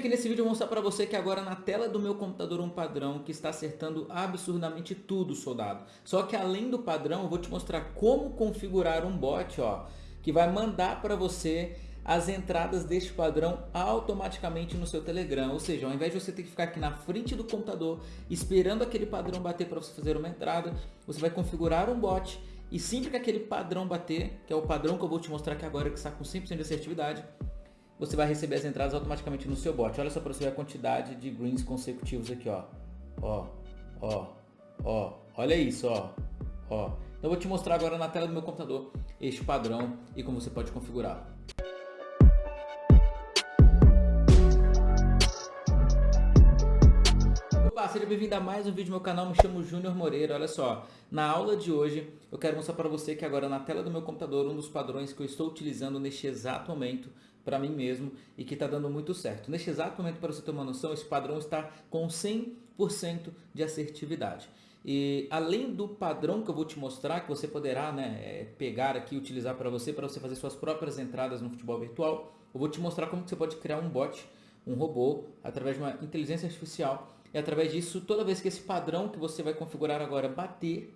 aqui nesse vídeo vou mostrar para você que agora na tela do meu computador um padrão que está acertando absurdamente tudo, soldado. Só que além do padrão, eu vou te mostrar como configurar um bot, ó, que vai mandar para você as entradas deste padrão automaticamente no seu Telegram. Ou seja, ao invés de você ter que ficar aqui na frente do computador esperando aquele padrão bater para você fazer uma entrada, você vai configurar um bot e sempre que aquele padrão bater, que é o padrão que eu vou te mostrar aqui agora que está com 100% de assertividade, você vai receber as entradas automaticamente no seu bot. Olha só para você ver a quantidade de greens consecutivos aqui, ó. Ó, ó, ó. Olha isso, ó. Ó. Então eu vou te mostrar agora na tela do meu computador este padrão e como você pode configurá-lo. Seja bem-vindo a mais um vídeo do meu canal, me chamo Júnior Moreira, olha só, na aula de hoje eu quero mostrar para você que agora na tela do meu computador um dos padrões que eu estou utilizando neste exato momento para mim mesmo e que está dando muito certo. Neste exato momento, para você ter uma noção, esse padrão está com 100% de assertividade. E além do padrão que eu vou te mostrar, que você poderá né, é, pegar aqui e utilizar para você, para você fazer suas próprias entradas no futebol virtual, eu vou te mostrar como que você pode criar um bot, um robô, através de uma inteligência artificial. E através disso, toda vez que esse padrão que você vai configurar agora bater,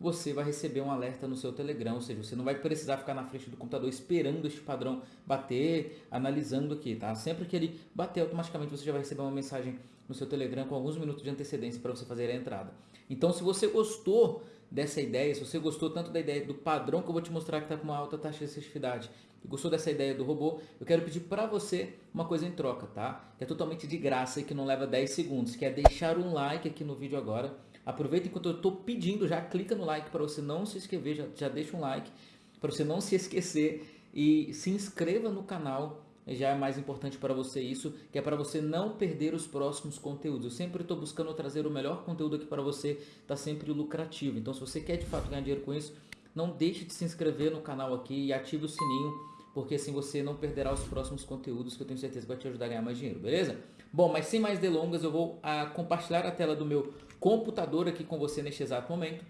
você vai receber um alerta no seu Telegram, ou seja, você não vai precisar ficar na frente do computador esperando este padrão bater, analisando aqui, tá? Sempre que ele bater, automaticamente você já vai receber uma mensagem no seu Telegram com alguns minutos de antecedência para você fazer a entrada. Então, se você gostou dessa ideia, se você gostou tanto da ideia do padrão que eu vou te mostrar que está com uma alta taxa de assertividade, gostou dessa ideia do robô, eu quero pedir para você uma coisa em troca, tá? Que é totalmente de graça e que não leva 10 segundos, que é deixar um like aqui no vídeo agora, Aproveita enquanto eu estou pedindo, já clica no like para você não se inscrever, já, já deixa um like para você não se esquecer e se inscreva no canal já é mais importante para você isso, que é para você não perder os próximos conteúdos. Eu sempre estou buscando trazer o melhor conteúdo aqui para você, está sempre lucrativo. Então se você quer de fato ganhar dinheiro com isso, não deixe de se inscrever no canal aqui e ative o sininho, porque assim você não perderá os próximos conteúdos que eu tenho certeza que vai te ajudar a ganhar mais dinheiro, beleza? Bom, mas sem mais delongas, eu vou a, ah, compartilhar a tela do meu computador aqui com você neste exato momento.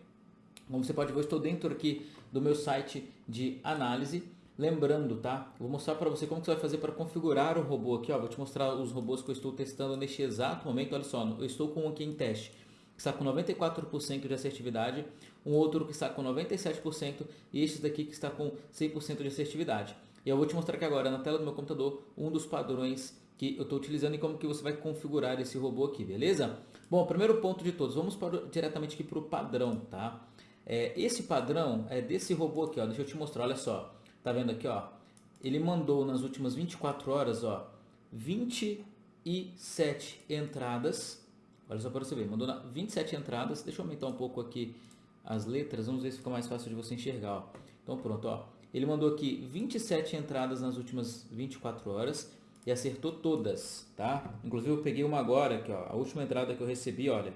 Como você pode ver, eu estou dentro aqui do meu site de análise. Lembrando, tá? Vou mostrar para você como que você vai fazer para configurar o robô aqui. Ó. Vou te mostrar os robôs que eu estou testando neste exato momento. Olha só, eu estou com um aqui em teste que está com 94% de assertividade, um outro que está com 97% e este daqui que está com 100% de assertividade. E eu vou te mostrar aqui agora na tela do meu computador um dos padrões que eu estou utilizando e como que você vai configurar esse robô aqui, beleza? Bom, primeiro ponto de todos, vamos para, diretamente aqui para o padrão, tá? É, esse padrão é desse robô aqui, ó, deixa eu te mostrar, olha só, tá vendo aqui, ó? Ele mandou nas últimas 24 horas, ó, 27 entradas, olha só para você ver, mandou 27 entradas, deixa eu aumentar um pouco aqui as letras, vamos ver se fica mais fácil de você enxergar, ó. Então pronto, ó, ele mandou aqui 27 entradas nas últimas 24 horas, e acertou todas, tá? Inclusive eu peguei uma agora, aqui, ó, a última entrada que eu recebi, olha.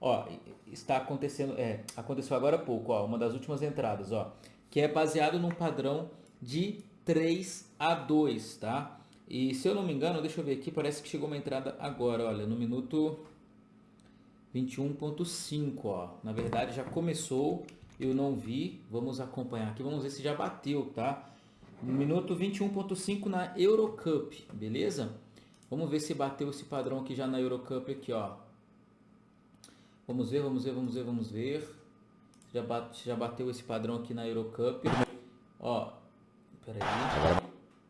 Ó, está acontecendo, é, aconteceu agora há pouco, ó, uma das últimas entradas, ó, que é baseado num padrão de 3 a 2, tá? E se eu não me engano, deixa eu ver aqui, parece que chegou uma entrada agora, olha, no minuto 21.5, ó. Na verdade já começou, eu não vi, vamos acompanhar aqui, vamos ver se já bateu, tá? Minuto 21.5 na Eurocup, beleza? Vamos ver se bateu esse padrão aqui já na Eurocup aqui, ó. Vamos ver, vamos ver, vamos ver, vamos ver. Já, bate, já bateu esse padrão aqui na Eurocup. Ó, peraí.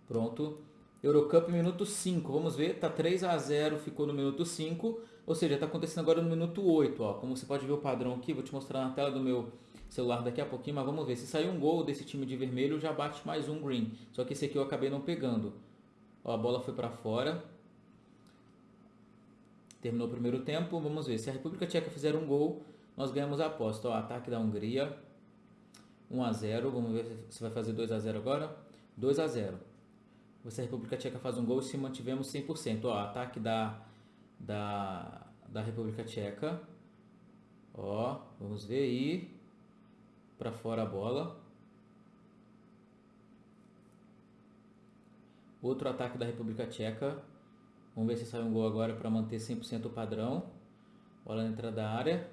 Pronto. Eurocup minuto 5, vamos ver, tá 3 a 0, ficou no minuto 5, ou seja, tá acontecendo agora no minuto 8, ó. Como você pode ver o padrão aqui, vou te mostrar na tela do meu celular daqui a pouquinho, mas vamos ver. Se sair um gol desse time de vermelho, já bate mais um green. Só que esse aqui eu acabei não pegando. Ó, a bola foi para fora. Terminou o primeiro tempo. Vamos ver. Se a República Tcheca fizer um gol, nós ganhamos a aposta. Ó, ataque da Hungria. 1 a 0. Vamos ver se vai fazer 2 a 0 agora. 2 a 0. Se a República Tcheca faz um gol, se mantivemos 100%. Ó, ataque da, da, da República Tcheca. Ó, vamos ver aí para fora a bola. Outro ataque da República Tcheca. Vamos ver se sai um gol agora para manter 100% o padrão. Bola na entrada da área.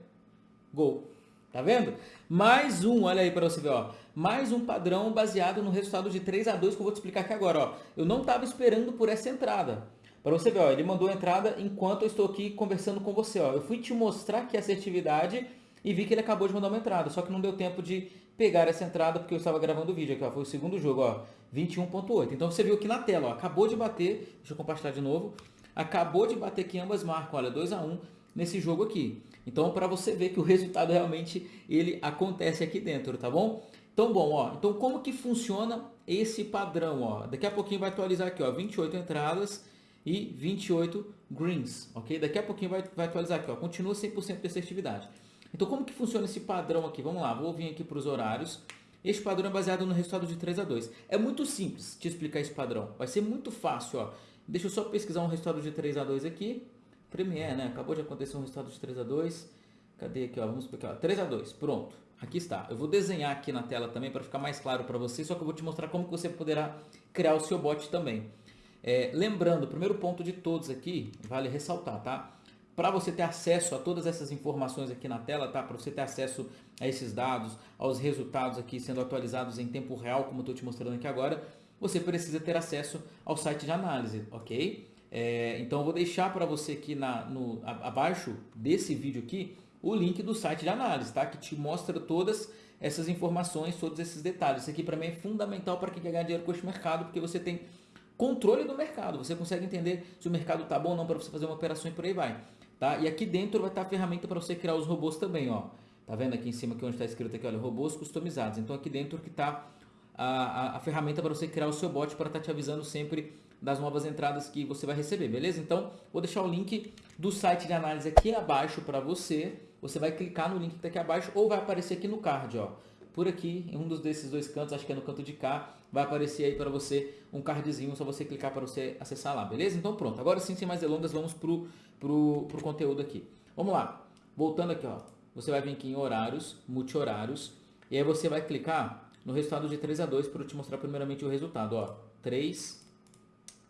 Gol. Tá vendo? Mais um, olha aí para você ver, ó. Mais um padrão baseado no resultado de 3 a 2 que eu vou te explicar aqui agora, ó. Eu não estava esperando por essa entrada. Para você ver, ó, ele mandou a entrada enquanto eu estou aqui conversando com você. Ó. Eu fui te mostrar que assertividade e vi que ele acabou de mandar uma entrada, só que não deu tempo de pegar essa entrada porque eu estava gravando o vídeo aqui, ó, foi o segundo jogo, ó, 21.8. Então você viu aqui na tela, ó, acabou de bater, deixa eu compartilhar de novo, acabou de bater que ambas marcam, olha, 2 a 1 nesse jogo aqui. Então para você ver que o resultado realmente ele acontece aqui dentro, tá bom? Então bom, ó, então como que funciona esse padrão, ó? Daqui a pouquinho vai atualizar aqui, ó, 28 entradas e 28 greens, ok? Daqui a pouquinho vai, vai atualizar aqui, ó, continua 100% de assertividade. Então, como que funciona esse padrão aqui? Vamos lá, vou vir aqui para os horários. Este padrão é baseado no resultado de 3 a 2. É muito simples te explicar esse padrão. Vai ser muito fácil, ó. Deixa eu só pesquisar um resultado de 3 a 2 aqui. Premiere, né? Acabou de acontecer um resultado de 3 a 2. Cadê aqui, ó? Vamos explicar. 3 a 2. Pronto. Aqui está. Eu vou desenhar aqui na tela também para ficar mais claro para você, só que eu vou te mostrar como que você poderá criar o seu bot também. É, lembrando, o primeiro ponto de todos aqui, vale ressaltar, tá? para você ter acesso a todas essas informações aqui na tela, tá? Para você ter acesso a esses dados, aos resultados aqui sendo atualizados em tempo real, como eu estou te mostrando aqui agora, você precisa ter acesso ao site de análise, ok? É, então eu vou deixar para você aqui na, no, abaixo desse vídeo aqui o link do site de análise, tá? Que te mostra todas essas informações, todos esses detalhes. Isso aqui para mim é fundamental para quem quer ganhar dinheiro com este mercado, porque você tem controle do mercado, você consegue entender se o mercado está bom ou não para você fazer uma operação e por aí vai. Tá? E aqui dentro vai estar a ferramenta para você criar os robôs também. Ó. Tá vendo aqui em cima aqui onde está escrito aqui, olha, robôs customizados. Então aqui dentro que está a, a, a, ferramenta para você criar o seu bot para estar tá te avisando sempre das novas entradas que você vai receber, beleza? Então vou deixar o link do site de análise aqui abaixo para você. Você vai clicar no link que está aqui abaixo ou vai aparecer aqui no card, ó. Por aqui, em um dos desses dois cantos, acho que é no canto de cá, vai aparecer aí para você um cardzinho, só você clicar para você acessar lá, beleza? Então pronto, agora sim, sem mais delongas, vamos pro pro, pro conteúdo aqui. Vamos lá, voltando aqui, ó. Você vai vir aqui em horários, multi-horários, e aí você vai clicar no resultado de 3 a 2 para eu te mostrar primeiramente o resultado, ó. 3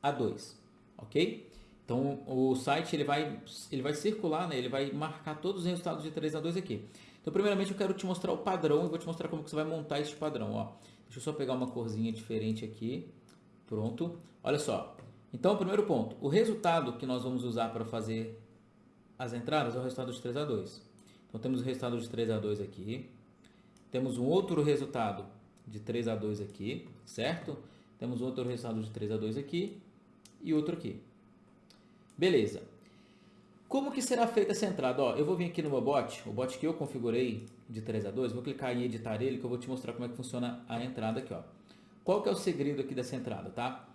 a 2, ok? Então o site ele vai, ele vai circular, né? ele vai marcar todos os resultados de 3 a 2 aqui. Então primeiramente eu quero te mostrar o padrão e vou te mostrar como que você vai montar este padrão. Ó. Deixa eu só pegar uma corzinha diferente aqui. Pronto. Olha só, então, primeiro ponto, o resultado que nós vamos usar para fazer as entradas é o resultado de 3 a 2. Então, temos o resultado de 3 a 2 aqui. Temos um outro resultado de 3 a 2 aqui, certo? Temos outro resultado de 3 a 2 aqui e outro aqui. Beleza. Como que será feita essa entrada? Ó, eu vou vir aqui no meu bot, o bot que eu configurei de 3 a 2, vou clicar em editar ele que eu vou te mostrar como é que funciona a entrada aqui. Ó. Qual que é o segredo aqui dessa entrada, tá?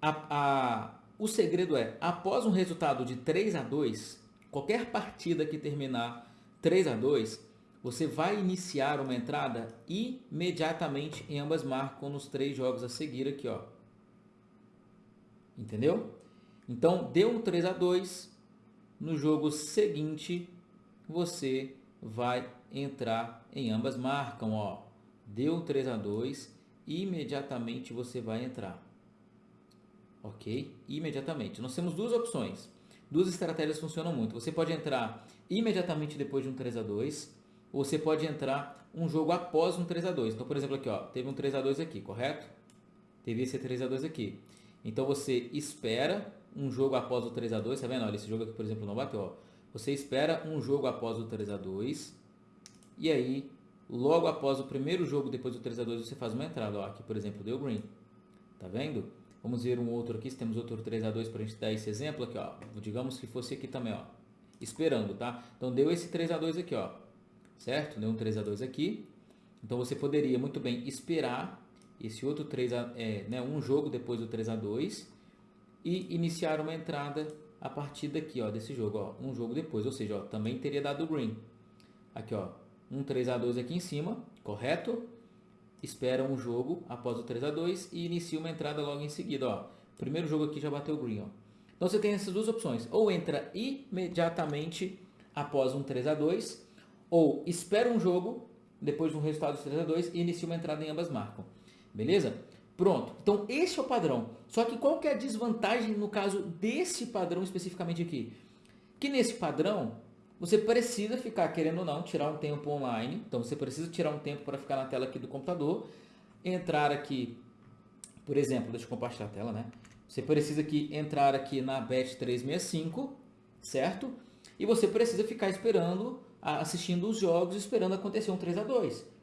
a, a, o segredo é, após um resultado de 3 a 2, qualquer partida que terminar 3 a 2, você vai iniciar uma entrada imediatamente em ambas marcam nos três jogos a seguir aqui, ó. Entendeu? Então, deu um 3 a 2, no jogo seguinte você vai entrar em ambas marcam, ó. Deu um 3 a 2, imediatamente você vai entrar ok? Imediatamente. Nós temos duas opções. Duas estratégias funcionam muito. Você pode entrar imediatamente depois de um 3 a 2 ou você pode entrar um jogo após um 3 a 2 Então, por exemplo, aqui, ó, teve um 3 a 2 aqui, correto? Teve esse 3 a 2 aqui. Então, você espera um jogo após o 3 a 2 tá vendo? Olha, esse jogo aqui, por exemplo, não bateu, ó. Você espera um jogo após o 3 a 2 e aí, logo após o primeiro jogo, depois do 3 a 2 você faz uma entrada, ó. Aqui, por exemplo, deu green. Tá vendo? Vamos ver um outro aqui, se temos outro 3 a 2 para a gente dar esse exemplo aqui, ó. Digamos que fosse aqui também, ó. Esperando, tá? Então deu esse 3 a 2 aqui, ó. Certo? Deu um 3 a 2 aqui. Então você poderia muito bem esperar esse outro 3 a, é, né, um jogo depois do 3 a 2 e iniciar uma entrada a partir daqui, ó, desse jogo, ó, um jogo depois, ou seja, ó, também teria dado green. Aqui, ó, um 3 a 2 aqui em cima, correto? espera um jogo após o 3 a 2 e inicia uma entrada logo em seguida. Ó. Primeiro jogo aqui já bateu green. Ó. Então você tem essas duas opções. Ou entra imediatamente após um 3 a 2 ou espera um jogo depois de um resultado de 3 a 2 e inicia uma entrada em ambas marcam. Beleza? Pronto. Então esse é o padrão. Só que qual que é a desvantagem no caso desse padrão especificamente aqui? Que nesse padrão você precisa ficar, querendo ou não, tirar um tempo online. Então, você precisa tirar um tempo para ficar na tela aqui do computador. Entrar aqui, por exemplo, deixa eu compartilhar a tela, né? Você precisa aqui entrar aqui na Bet365, certo? E você precisa ficar esperando, assistindo os jogos, esperando acontecer um 3 a 2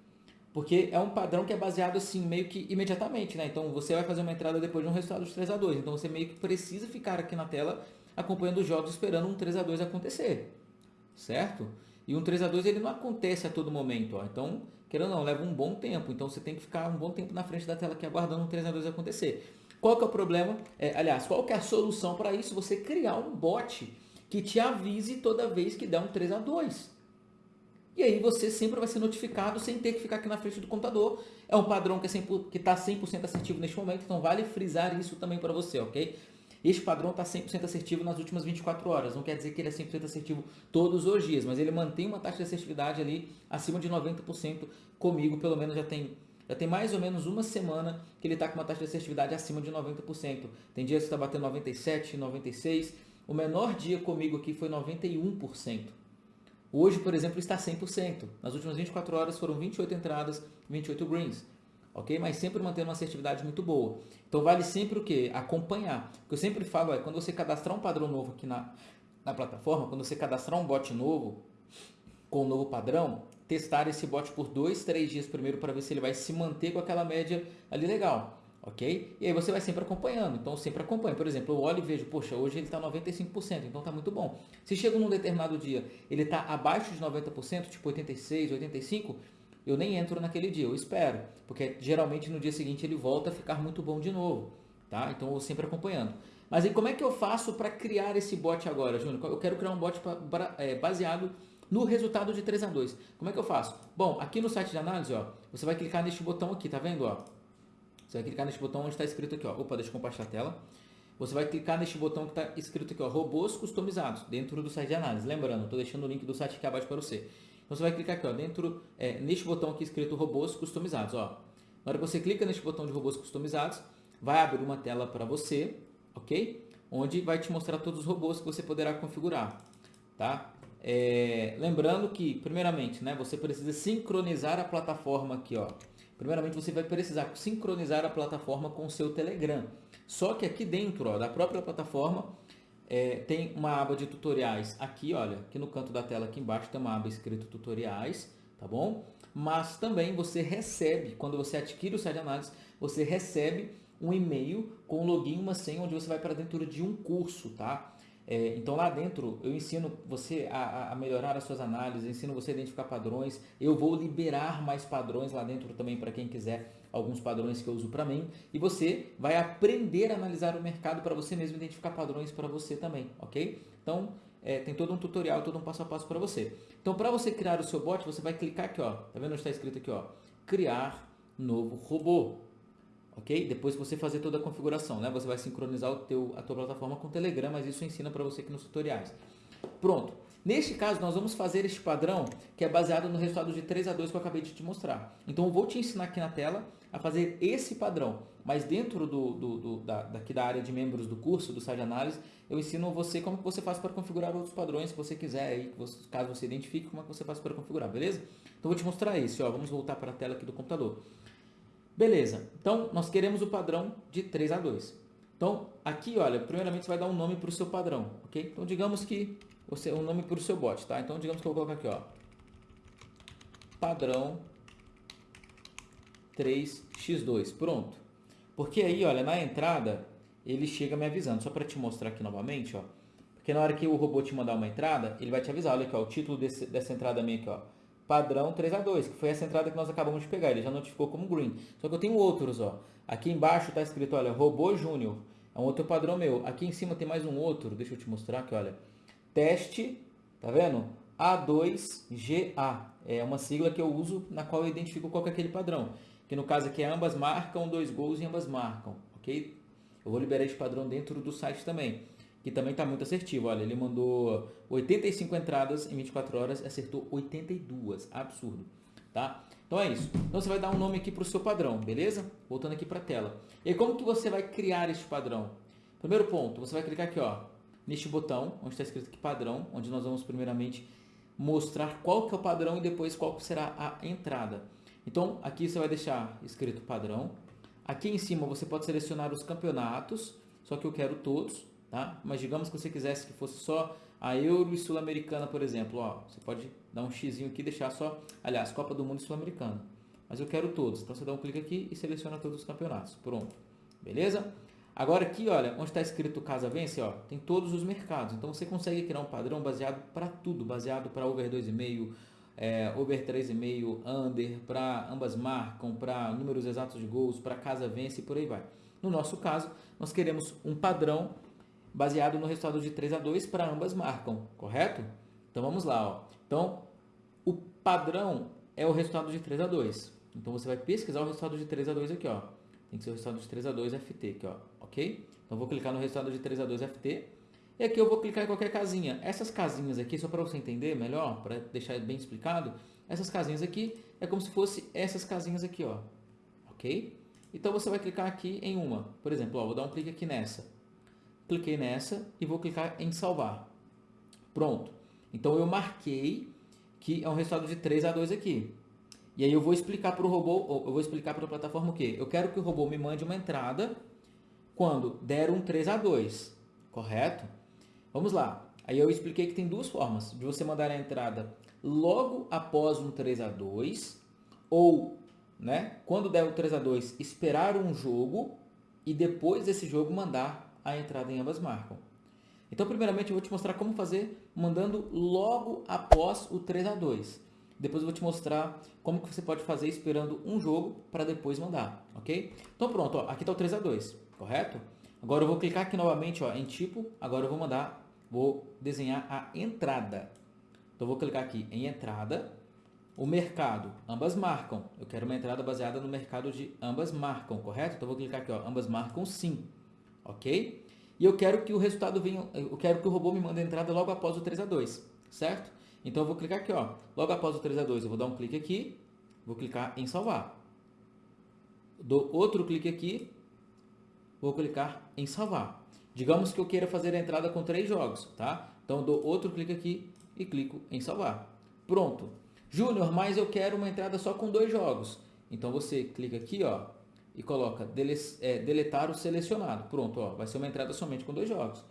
Porque é um padrão que é baseado assim, meio que imediatamente, né? Então você vai fazer uma entrada depois de um resultado de 3 a 2 Então você meio que precisa ficar aqui na tela acompanhando os jogos, esperando um 3 a 2 acontecer, certo? E um 3 a 2 ele não acontece a todo momento, ó. Então, querendo ou não, leva um bom tempo. Então você tem que ficar um bom tempo na frente da tela aqui aguardando um 3 a 2 acontecer. Qual que é o problema? É, aliás, qual que é a solução para isso? Você criar um bot que te avise toda vez que der um 3 a 2 E aí você sempre vai ser notificado sem ter que ficar aqui na frente do computador. É um padrão que está 100% assertivo neste momento, então vale frisar isso também para você, ok? Este padrão está 100% assertivo nas últimas 24 horas. Não quer dizer que ele é 100% assertivo todos os dias, mas ele mantém uma taxa de assertividade ali acima de 90% comigo, pelo menos já tem já tem mais ou menos uma semana que ele está com uma taxa de assertividade acima de 90%. Tem dias que está batendo 97%, 96%. O menor dia comigo aqui foi 91%. Hoje, por exemplo, está 100%. Nas últimas 24 horas foram 28 entradas, 28 greens. Ok? Mas sempre mantendo uma assertividade muito boa. Então vale sempre o que? Acompanhar. O que eu sempre falo é, quando você cadastrar um padrão novo aqui na, na plataforma, quando você cadastrar um bot novo, com um novo padrão, testar esse bot por dois, três dias primeiro para ver se ele vai se manter com aquela média ali legal, ok? E aí você vai sempre acompanhando, então sempre acompanha. Por exemplo, eu olho e vejo, poxa, hoje ele está 95%, então está muito bom. Se chega num determinado dia, ele está abaixo de 90%, tipo 86, 85%, eu nem entro naquele dia, eu espero, porque geralmente no dia seguinte ele volta a ficar muito bom de novo, tá? Então eu sempre acompanhando. Mas aí como é que eu faço para criar esse bot agora, Júnior? Eu quero criar um bot pra, é, baseado no resultado de 3 a 2. Como é que eu faço? Bom, aqui no site de análise, ó, você vai clicar neste botão aqui, tá vendo? Ó? Você vai clicar neste botão onde está escrito aqui, ó. Opa, deixa eu compartilhar a tela. Você vai clicar neste botão que está escrito aqui, ó, robôs customizados, dentro do site de análise. Lembrando, estou deixando o link do site aqui abaixo para você. Então você vai clicar aqui, ó, dentro, é, neste botão aqui escrito robôs customizados, ó. Na hora que você clica neste botão de robôs customizados, vai abrir uma tela para você, ok? Onde vai te mostrar todos os robôs que você poderá configurar, tá? É, lembrando que, primeiramente, né, você precisa sincronizar a plataforma aqui. Ó. Primeiramente, você vai precisar sincronizar a plataforma com o seu Telegram. Só que aqui dentro ó, da própria plataforma é, tem uma aba de tutoriais. Aqui, olha, aqui no canto da tela aqui embaixo tem uma aba escrito tutoriais, tá bom? Mas também você recebe, quando você adquire o site de análise, você recebe um e-mail com login e uma senha onde você vai para dentro de um curso, tá? É, então lá dentro eu ensino você a, a, melhorar as suas análises, ensino você a identificar padrões. Eu vou liberar mais padrões lá dentro também para quem quiser alguns padrões que eu uso para mim. E você vai aprender a analisar o mercado para você mesmo identificar padrões para você também, ok? Então é, tem todo um tutorial, todo um passo a passo para você. Então para você criar o seu bot, você vai clicar aqui, ó. Tá vendo onde está escrito aqui, ó? Criar novo robô ok? Depois que você fazer toda a configuração, né? Você vai sincronizar o teu, a tua plataforma com o Telegram, mas isso ensina para você aqui nos tutoriais. Pronto. Neste caso, nós vamos fazer este padrão que é baseado no resultado de 3 a 2 que eu acabei de te mostrar. Então, eu vou te ensinar aqui na tela a fazer esse padrão, mas dentro do, do, do da, daqui da área de membros do curso, do site análise, eu ensino você como que você faz para configurar outros padrões que você quiser, aí, caso você identifique, como é que você faz para configurar, beleza? Então, eu vou te mostrar esse, ó, vamos voltar para a tela aqui do computador. Beleza, então nós queremos o padrão de 3 a 2. Então, aqui, olha, primeiramente você vai dar um nome para o seu padrão, ok? Então, digamos que você um nome para o seu bot, tá? Então, digamos que eu vou colocar aqui, ó, padrão 3x2, pronto. Porque aí, olha, na entrada, ele chega me avisando, só para te mostrar aqui novamente, ó. Porque na hora que o robô te mandar uma entrada, ele vai te avisar, olha aqui, ó, o título desse, dessa entrada minha aqui, ó, padrão 3 a 2 que foi essa entrada que nós acabamos de pegar. Ele já notificou como green. Só que eu tenho outros, ó. Aqui embaixo está escrito, olha, robô júnior. É um outro padrão meu. Aqui em cima tem mais um outro. Deixa eu te mostrar aqui, olha. Teste, tá vendo? A2GA. É uma sigla que eu uso na qual eu identifico qual é aquele padrão. Que no caso aqui é ambas marcam, dois gols e ambas marcam, ok? Eu vou liberar esse padrão dentro do site também que também está muito assertivo. Olha, ele mandou 85 entradas em 24 horas acertou 82. Absurdo, tá? Então é isso. Então você vai dar um nome aqui para o seu padrão, beleza? Voltando aqui para a tela. E como que você vai criar este padrão? Primeiro ponto, você vai clicar aqui, ó, neste botão, onde está escrito aqui padrão, onde nós vamos primeiramente mostrar qual que é o padrão e depois qual será a entrada. Então, aqui você vai deixar escrito padrão. Aqui em cima você pode selecionar os campeonatos só que eu quero todos, tá? Mas digamos que você quisesse que fosse só a Euro e Sul-Americana, por exemplo, ó, você pode dar um X aqui e deixar só, aliás, Copa do Mundo e Sul-Americana. Mas eu quero todos, então você dá um clique aqui e seleciona todos os campeonatos. Pronto, beleza? Agora aqui, olha, onde está escrito Casa Vence, ó, tem todos os mercados. Então você consegue criar um padrão baseado para tudo, baseado para over 2,5, é, over 3,5, under, para ambas marcam, para números exatos de gols, para Casa Vence e por aí vai. No nosso caso, nós queremos um padrão baseado no resultado de 3 a 2 para ambas marcam, correto? Então vamos lá, ó. Então, o padrão é o resultado de 3 a 2. Então você vai pesquisar o resultado de 3 a 2 aqui, ó. Tem que ser o resultado de 3 a 2 FT aqui, ó, ok? Então vou clicar no resultado de 3 a 2 FT. E aqui eu vou clicar em qualquer casinha. Essas casinhas aqui, só para você entender melhor, para deixar bem explicado, essas casinhas aqui é como se fosse essas casinhas aqui, ó, ok? Então você vai clicar aqui em uma. Por exemplo, ó, vou dar um clique aqui nessa. Cliquei nessa e vou clicar em salvar. Pronto. Então eu marquei que é um resultado de 3 a 2 aqui. E aí eu vou explicar para o robô, eu vou explicar para a plataforma o quê? Eu quero que o robô me mande uma entrada quando der um 3 a 2, correto? Vamos lá. Aí eu expliquei que tem duas formas de você mandar a entrada logo após um 3 a 2 ou, né, quando der o 3 a 2, esperar um jogo e depois desse jogo mandar a entrada em ambas marcam. Então, primeiramente, eu vou te mostrar como fazer mandando logo após o 3 a 2. Depois eu vou te mostrar como que você pode fazer esperando um jogo para depois mandar, ok? Então pronto, ó, aqui está o 3 a 2, correto? Agora eu vou clicar aqui novamente ó, em tipo, agora eu vou mandar, vou desenhar a entrada. Então eu vou clicar aqui em entrada, o mercado, ambas marcam. Eu quero uma entrada baseada no mercado de ambas marcam, correto? Então eu vou clicar aqui, ó, ambas marcam sim, ok? E eu quero que o resultado venha, eu quero que o robô me mande a entrada logo após o 3 a 2, certo? Então eu vou clicar aqui, ó. Logo após o 3 a 2, eu vou dar um clique aqui, vou clicar em salvar. Dou outro clique aqui, vou clicar em salvar. Digamos que eu queira fazer a entrada com três jogos, tá? Então dou outro clique aqui e clico em salvar. Pronto. Júnior, mas eu quero uma entrada só com dois jogos. Então você clica aqui, ó, e coloca é, deletar o selecionado. Pronto, ó, vai ser uma entrada somente com dois jogos.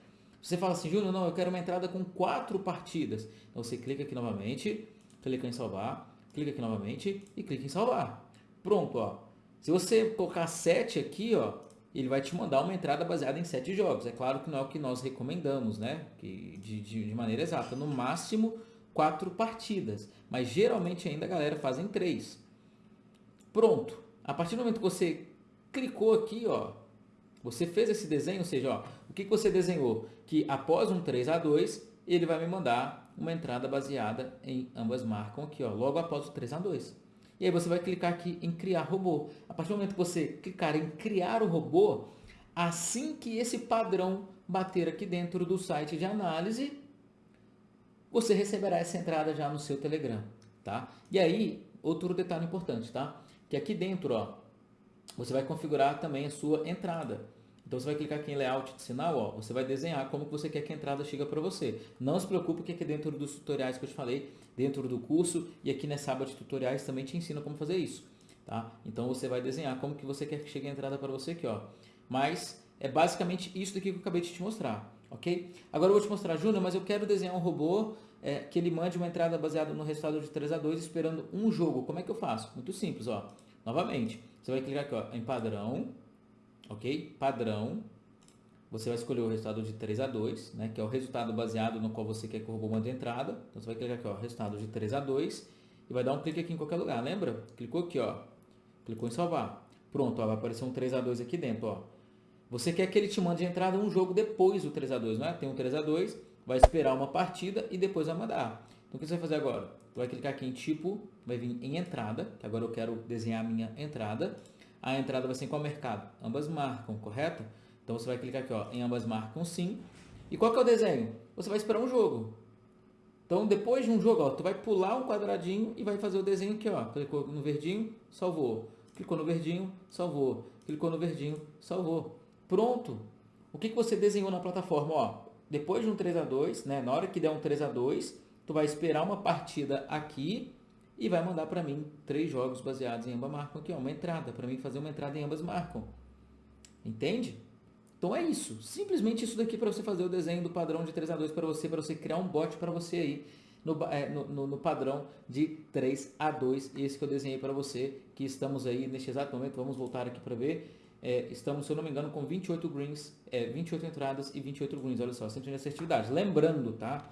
Você fala assim, Júnior, não, eu quero uma entrada com quatro partidas. Então você clica aqui novamente, clica em salvar, clica aqui novamente e clica em salvar. Pronto, ó. Se você colocar 7 aqui, ó, ele vai te mandar uma entrada baseada em 7 jogos. É claro que não é o que nós recomendamos, né? Que, de, de, de maneira exata. No máximo, 4 partidas. Mas geralmente ainda a galera faz em 3. Pronto. A partir do momento que você clicou aqui, ó, você fez esse desenho, ou seja, ó, o que, que você desenhou? Que após um 3 a 2, ele vai me mandar uma entrada baseada em ambas marcam aqui, ó, logo após o 3 a 2. E aí você vai clicar aqui em criar robô. A partir do momento que você clicar em criar o robô, assim que esse padrão bater aqui dentro do site de análise, você receberá essa entrada já no seu Telegram, tá? E aí, outro detalhe importante, tá? Que aqui dentro, ó, você vai configurar também a sua entrada. Então você vai clicar aqui em layout de sinal, ó, você vai desenhar como que você quer que a entrada chegue para você. Não se preocupe que aqui dentro dos tutoriais que eu te falei, dentro do curso e aqui nessa aba de tutoriais também te ensino como fazer isso. Tá? Então você vai desenhar como que você quer que chegue a entrada para você aqui. Ó. Mas é basicamente isso daqui que eu acabei de te mostrar. ok? Agora eu vou te mostrar, Júnior, mas eu quero desenhar um robô é, que ele mande uma entrada baseada no resultado de 3 a 2 esperando um jogo. Como é que eu faço? Muito simples. Ó. Novamente, você vai clicar aqui ó, em padrão, ok? Padrão. Você vai escolher o resultado de 3 a 2, né? que é o resultado baseado no qual você quer que o robô mande entrada. Então você vai clicar aqui, ó, resultado de 3 a 2 e vai dar um clique aqui em qualquer lugar, lembra? Clicou aqui, ó, clicou em salvar. Pronto, ó, vai aparecer um 3 a 2 aqui dentro, ó. Você quer que ele te mande entrada um jogo depois do 3 a 2, não é? Tem um 3 a 2, vai esperar uma partida e depois vai mandar. Então o que você vai fazer agora? Você vai clicar aqui em tipo, vai vir em entrada, que agora eu quero desenhar a minha entrada a entrada vai ser em qual mercado? Ambas marcam, correto? Então você vai clicar aqui ó, em ambas marcam sim. E qual que é o desenho? Você vai esperar um jogo. Então depois de um jogo, ó, tu vai pular um quadradinho e vai fazer o desenho aqui. Ó. Clicou no verdinho, salvou. Clicou no verdinho, salvou. Clicou no verdinho, salvou. Pronto. O que, que você desenhou na plataforma? Ó, depois de um 3 a 2 né, na hora que der um 3 a 2 tu vai esperar uma partida aqui e vai mandar para mim três jogos baseados em ambas marcam aqui, ó, uma entrada, para mim fazer uma entrada em ambas marcam. Entende? Então é isso, simplesmente isso daqui para você fazer o desenho do padrão de 3 a 2 para você, para você criar um bot para você aí no, é, no, no, no, padrão de 3 a 2, esse que eu desenhei para você, que estamos aí neste exato momento, vamos voltar aqui para ver, é, estamos, se eu não me engano, com 28 greens, é, 28 entradas e 28 greens, olha só, sempre de assertividade. Lembrando, tá?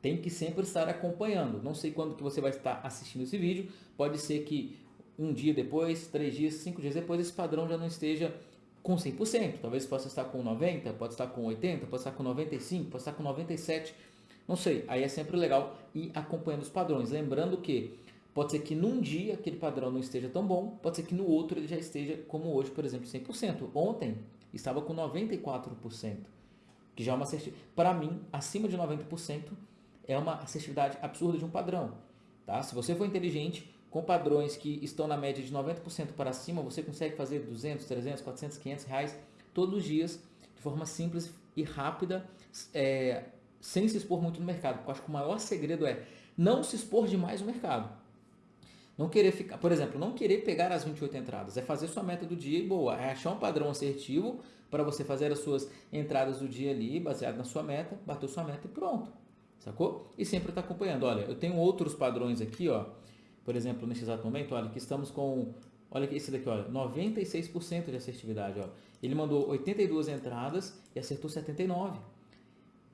Tem que sempre estar acompanhando. Não sei quando que você vai estar assistindo esse vídeo, pode ser que um dia depois, três dias, cinco dias depois, esse padrão já não esteja com 100%. Talvez possa estar com 90%, pode estar com 80%, pode estar com 95%, pode estar com 97%. Não sei, aí é sempre legal ir acompanhando os padrões. Lembrando que pode ser que num dia aquele padrão não esteja tão bom, pode ser que no outro ele já esteja como hoje, por exemplo, 100%. Ontem estava com 94%, que já é uma assertividade. Para mim, acima de 90% é uma assertividade absurda de um padrão. Tá? Se você for inteligente, com padrões que estão na média de 90% para cima, você consegue fazer 200, 300, 400, 500 reais todos os dias, de forma simples e rápida, é, sem se expor muito no mercado. Eu acho que o maior segredo é não se expor demais no mercado. Não querer ficar, por exemplo, não querer pegar as 28 entradas, é fazer sua meta do dia e boa, é achar um padrão assertivo para você fazer as suas entradas do dia ali, baseado na sua meta, bateu sua meta e pronto. Sacou? E sempre está acompanhando. Olha, eu tenho outros padrões aqui, ó por exemplo, nesse exato momento, olha, que estamos com, olha esse daqui, olha, 96% de assertividade, ó. Ele mandou 82 entradas e acertou 79.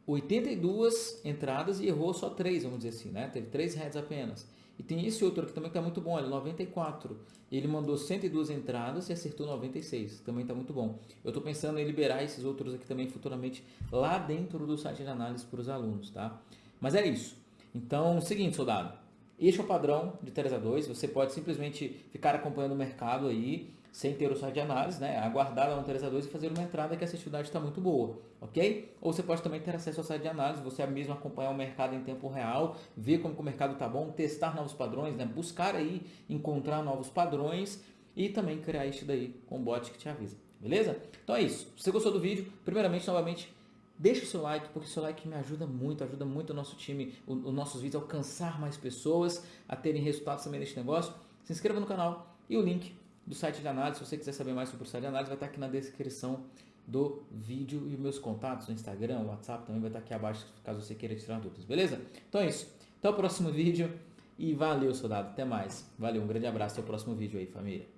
82 entradas e errou só 3, vamos dizer assim, né? Teve 3 heads apenas. E tem esse outro aqui também que está muito bom, olha, 94. Ele mandou 102 entradas e acertou 96. Também está muito bom. Eu estou pensando em liberar esses outros aqui também futuramente lá dentro do site de análise para os alunos, tá? Mas é isso. Então, seguinte, soldado. Este é o padrão de 3 a 2. Você pode simplesmente ficar acompanhando o mercado aí, sem ter o site de análise, né? aguardar lá no 3 a 2 e fazer uma entrada que a assertividade está muito boa, ok? Ou você pode também ter acesso ao site de análise, você mesmo acompanhar o mercado em tempo real, ver como o mercado está bom, testar novos padrões, né? buscar aí, encontrar novos padrões e também criar este daí com o bot que te avisa, beleza? Então é isso. Se você gostou do vídeo, primeiramente, novamente, Deixa o seu like, porque o seu like me ajuda muito, ajuda muito o nosso time, os nossos vídeos a alcançar mais pessoas, a terem resultados também neste negócio. Se inscreva no canal e o link do site de análise, se você quiser saber mais sobre o site de análise, vai estar aqui na descrição do vídeo e meus contatos no Instagram, WhatsApp também vai estar aqui abaixo, caso você queira tirar dúvidas, beleza? Então é isso. Até o próximo vídeo e valeu, soldado. Até mais. Valeu, um grande abraço. Até o próximo vídeo aí, família.